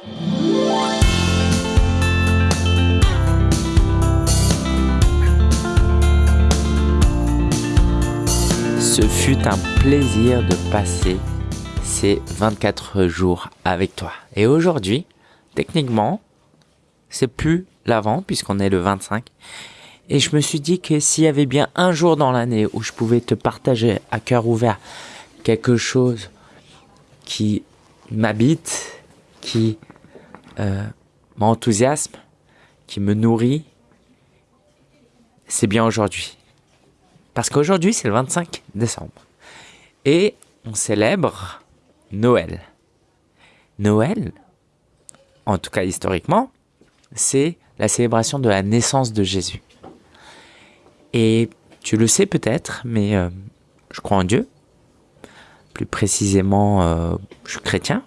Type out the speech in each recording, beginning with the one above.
Ce fut un plaisir de passer ces 24 jours avec toi. Et aujourd'hui, techniquement, c'est plus l'avant puisqu'on est le 25. Et je me suis dit que s'il y avait bien un jour dans l'année où je pouvais te partager à cœur ouvert quelque chose qui m'habite, qui euh, m'enthousiasme, qui me nourrit, c'est bien aujourd'hui. Parce qu'aujourd'hui, c'est le 25 décembre. Et on célèbre Noël. Noël, en tout cas historiquement, c'est la célébration de la naissance de Jésus. Et tu le sais peut-être, mais euh, je crois en Dieu. Plus précisément, euh, je suis chrétien.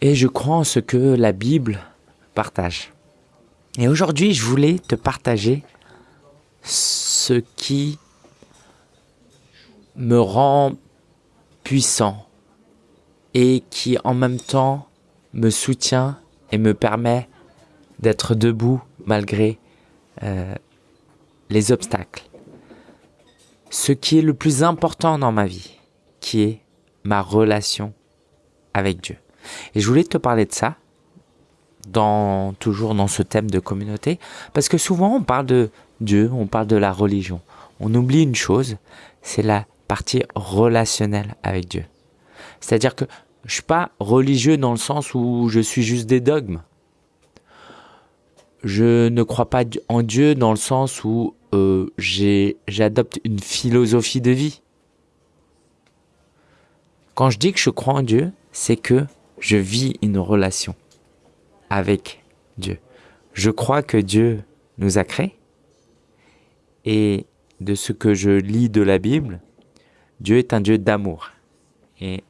Et je crois en ce que la Bible partage. Et aujourd'hui, je voulais te partager ce qui me rend puissant et qui en même temps me soutient et me permet d'être debout malgré euh, les obstacles. Ce qui est le plus important dans ma vie, qui est ma relation avec Dieu. Et je voulais te parler de ça, dans, toujours dans ce thème de communauté, parce que souvent on parle de Dieu, on parle de la religion. On oublie une chose, c'est la partie relationnelle avec Dieu. C'est-à-dire que je suis pas religieux dans le sens où je suis juste des dogmes. Je ne crois pas en Dieu dans le sens où euh, j'adopte une philosophie de vie. Quand je dis que je crois en Dieu, c'est que je vis une relation avec Dieu. Je crois que Dieu nous a créés et de ce que je lis de la Bible, Dieu est un Dieu d'amour. Et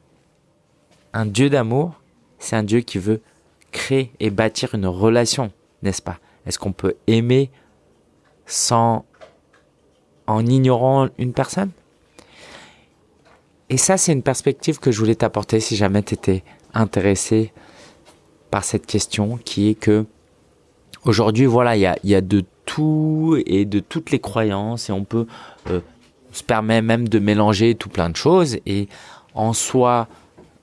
un Dieu d'amour, c'est un Dieu qui veut créer et bâtir une relation, n'est-ce pas? Est-ce qu'on peut aimer sans en ignorant une personne? Et ça, c'est une perspective que je voulais t'apporter si jamais tu étais intéressé par cette question qui est que aujourd'hui, voilà, il y a, y a, de tout et de toutes les croyances et on peut euh, se permet même de mélanger tout plein de choses et en soi,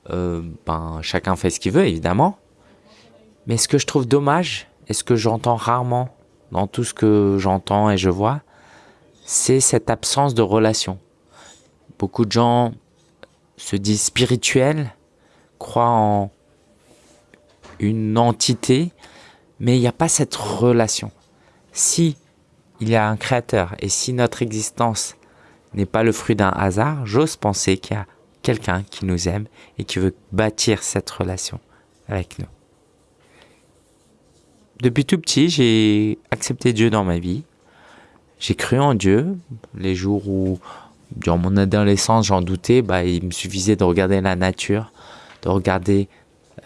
euh, ben, chacun fait ce qu'il veut, évidemment. Mais ce que je trouve dommage, et ce que j'entends rarement dans tout ce que j'entends et je vois, c'est cette absence de relation. Beaucoup de gens se disent spirituels, croient en une entité, mais il n'y a pas cette relation. Si il y a un créateur et si notre existence n'est pas le fruit d'un hasard, j'ose penser qu'il y a quelqu'un qui nous aime et qui veut bâtir cette relation avec nous. Depuis tout petit, j'ai accepté Dieu dans ma vie. J'ai cru en Dieu. Les jours où, durant mon adolescence, j'en doutais, bah, il me suffisait de regarder la nature, de regarder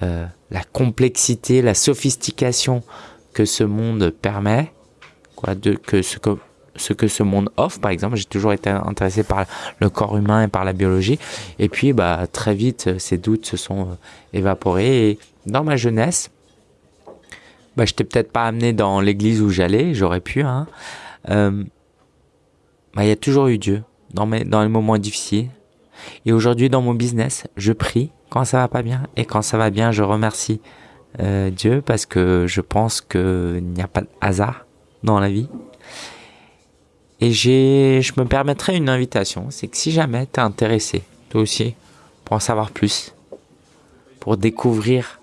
euh, la complexité, la sophistication que ce monde permet, quoi, de, que ce que ce que ce monde offre. Par exemple, j'ai toujours été intéressé par le corps humain et par la biologie. Et puis, bah, très vite, ces doutes se sont euh, évaporés. Et dans ma jeunesse, bah, je t'ai peut-être pas amené dans l'église où j'allais, j'aurais pu. Hein. Euh, bah, il y a toujours eu Dieu dans, mes, dans les moments difficiles. Et aujourd'hui, dans mon business, je prie quand ça va pas bien. Et quand ça va bien, je remercie euh, Dieu parce que je pense qu'il n'y a pas de hasard dans la vie. Et je me permettrai une invitation, c'est que si jamais tu es intéressé, toi aussi, pour en savoir plus, pour découvrir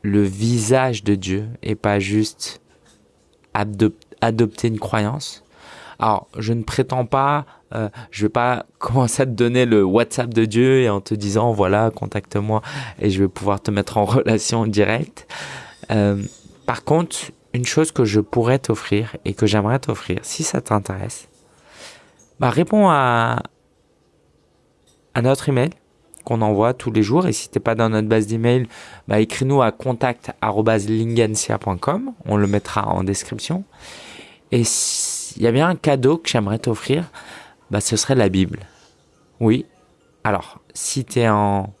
le visage de Dieu et pas juste adopter une croyance. Alors, je ne prétends pas, euh, je vais pas commencer à te donner le WhatsApp de Dieu et en te disant voilà, contacte-moi et je vais pouvoir te mettre en relation directe. Euh, par contre, une chose que je pourrais t'offrir et que j'aimerais t'offrir, si ça t'intéresse, bah réponds à, notre email qu'on envoie tous les jours. Et si t'es pas dans notre base d'email, bah écris-nous à contact@lingancia.com. On le mettra en description. Et s'il y a bien un cadeau que j'aimerais t'offrir, bah ce serait la Bible. Oui. Alors, si tu es en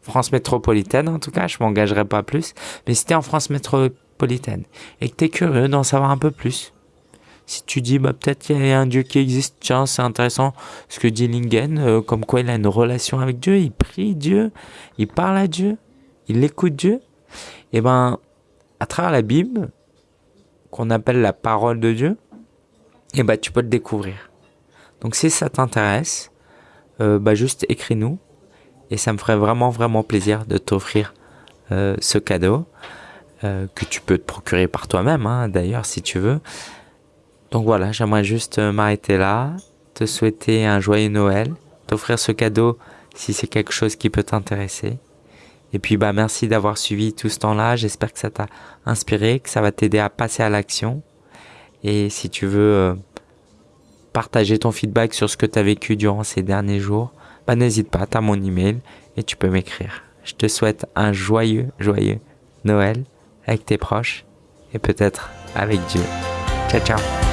France métropolitaine en tout cas, je m'engagerai pas plus. Mais si tu es en France métropolitaine et que tu es curieux d'en savoir un peu plus, si tu dis bah peut-être qu'il y a un Dieu qui existe, tiens c'est intéressant ce que dit Lingen, euh, comme quoi il a une relation avec Dieu, il prie Dieu, il parle à Dieu, il écoute Dieu, et eh ben à travers la Bible qu'on appelle la parole de Dieu, et ben tu peux le découvrir. Donc si ça t'intéresse, euh, bah juste écris-nous et ça me ferait vraiment vraiment plaisir de t'offrir euh, ce cadeau que tu peux te procurer par toi-même hein, d'ailleurs si tu veux. Donc voilà, j'aimerais juste euh, m'arrêter là, te souhaiter un joyeux Noël, t'offrir ce cadeau si c'est quelque chose qui peut t'intéresser. Et puis bah merci d'avoir suivi tout ce temps-là, j'espère que ça t'a inspiré, que ça va t'aider à passer à l'action. Et si tu veux euh, partager ton feedback sur ce que tu as vécu durant ces derniers jours, bah n'hésite pas, tu as mon email et tu peux m'écrire. Je te souhaite un joyeux, joyeux Noël avec tes proches et peut-être avec Dieu. Ciao ciao